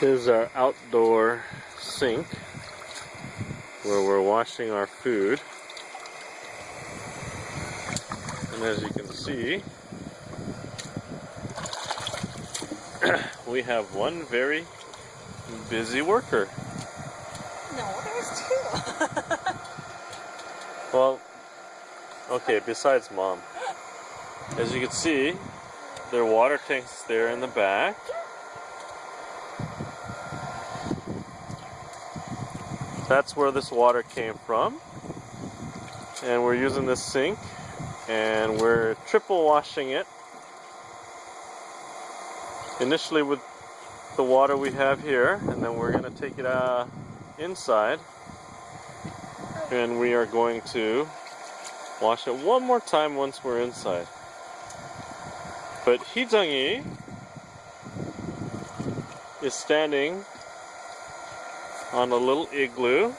Here's our outdoor sink where we're washing our food. And as you can see, we have one very busy worker. No, there's two. Well, okay, besides mom. As you can see, there are water tank's there in the back. That's where this water came from. And we're using this sink and we're triple washing it. Initially with the water we have here and then we're going to take it uh, inside and we are going to wash it one more time once we're inside. But Hijangi is standing on a little igloo.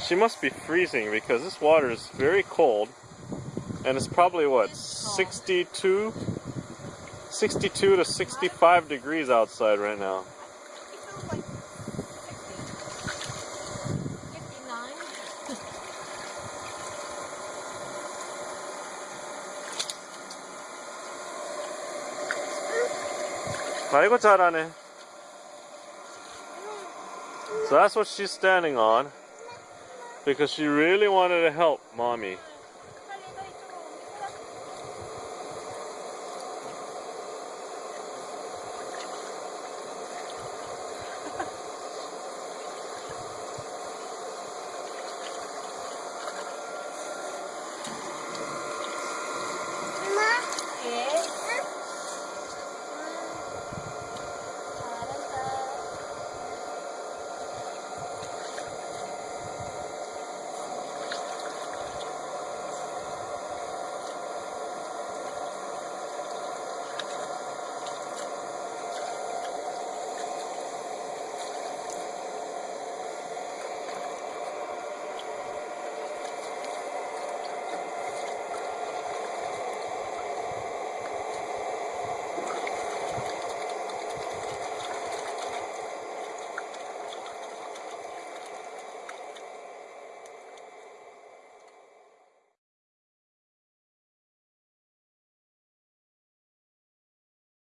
She must be freezing because this water is very cold and it's probably what 62 62 to 65 degrees outside right now. It feels like 60. 59. 아이고 잘하네. So that's what she's standing on because she really wanted to help mommy.